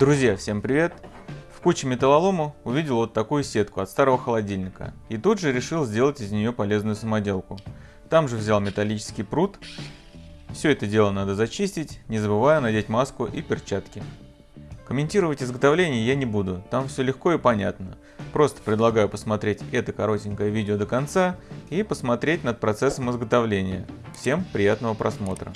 Друзья, всем привет! В куче металлолома увидел вот такую сетку от старого холодильника и тут же решил сделать из нее полезную самоделку. Там же взял металлический пруд. Все это дело надо зачистить, не забывая надеть маску и перчатки. Комментировать изготовление я не буду, там все легко и понятно. Просто предлагаю посмотреть это коротенькое видео до конца и посмотреть над процессом изготовления. Всем приятного просмотра!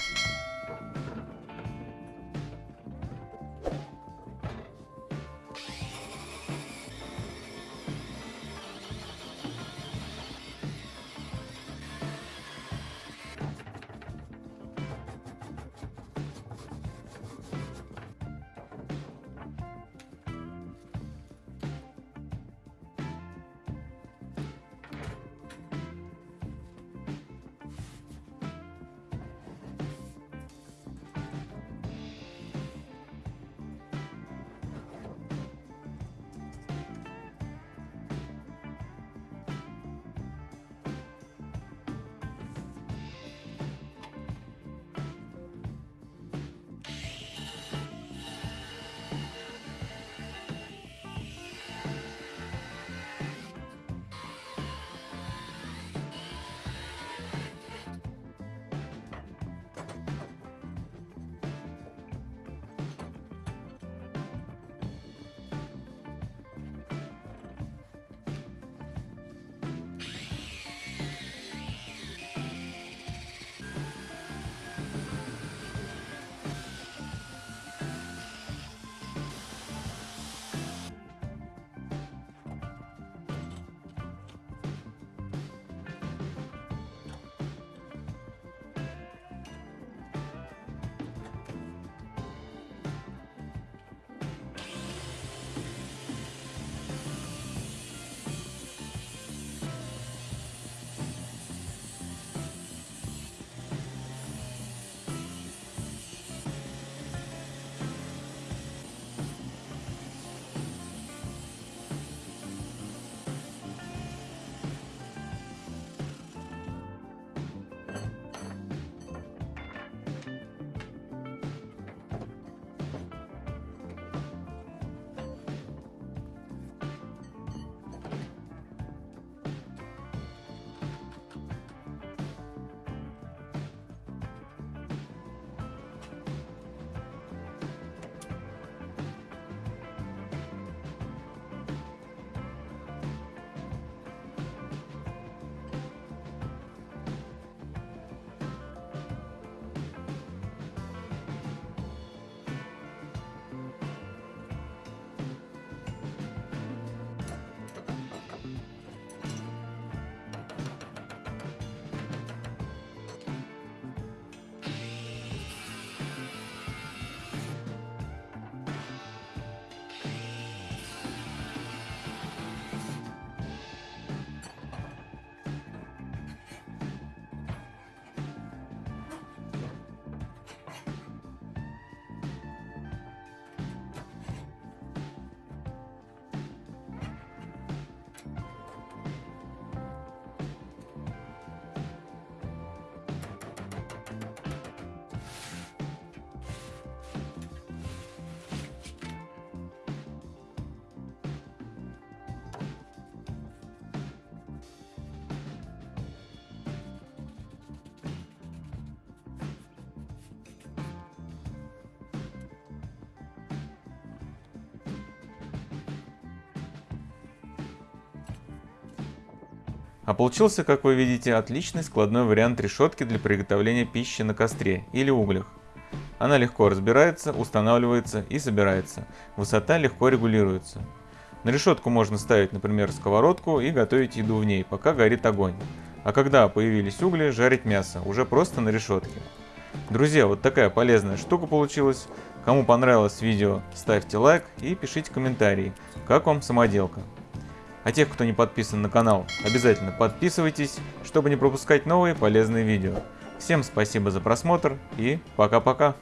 А получился, как вы видите, отличный складной вариант решетки для приготовления пищи на костре или углях. Она легко разбирается, устанавливается и собирается. Высота легко регулируется. На решетку можно ставить, например, сковородку и готовить еду в ней, пока горит огонь. А когда появились угли, жарить мясо, уже просто на решетке. Друзья, вот такая полезная штука получилась. Кому понравилось видео, ставьте лайк и пишите комментарии, как вам самоделка. А тех, кто не подписан на канал, обязательно подписывайтесь, чтобы не пропускать новые полезные видео. Всем спасибо за просмотр и пока-пока.